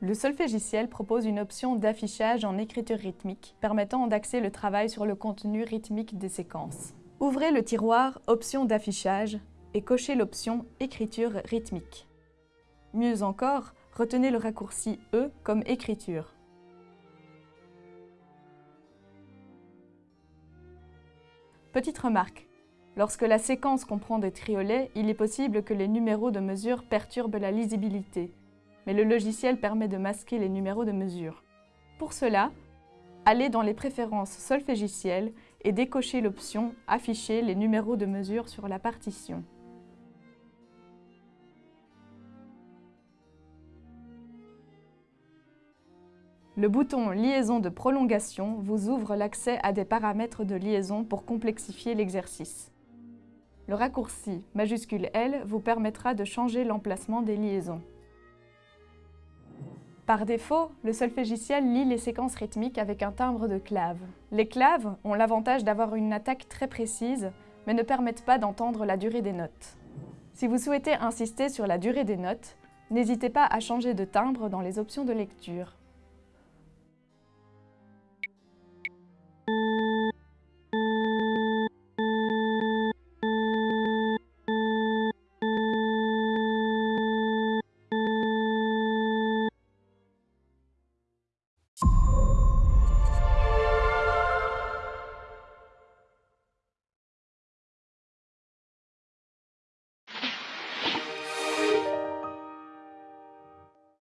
Le solfégiciel propose une option d'affichage en écriture rythmique, permettant d'axer le travail sur le contenu rythmique des séquences. Ouvrez le tiroir Options d'affichage et cochez l'option Écriture rythmique. Mieux encore, retenez le raccourci E comme écriture. Petite remarque, lorsque la séquence comprend des triolets, il est possible que les numéros de mesure perturbent la lisibilité, mais le logiciel permet de masquer les numéros de mesure. Pour cela, allez dans les préférences solfégicielles et décochez l'option « Afficher les numéros de mesure sur la partition ». Le bouton Liaison de prolongation vous ouvre l'accès à des paramètres de liaison pour complexifier l'exercice. Le raccourci majuscule L vous permettra de changer l'emplacement des liaisons. Par défaut, le solfégiciel lit les séquences rythmiques avec un timbre de clave. Les claves ont l'avantage d'avoir une attaque très précise, mais ne permettent pas d'entendre la durée des notes. Si vous souhaitez insister sur la durée des notes, n'hésitez pas à changer de timbre dans les options de lecture.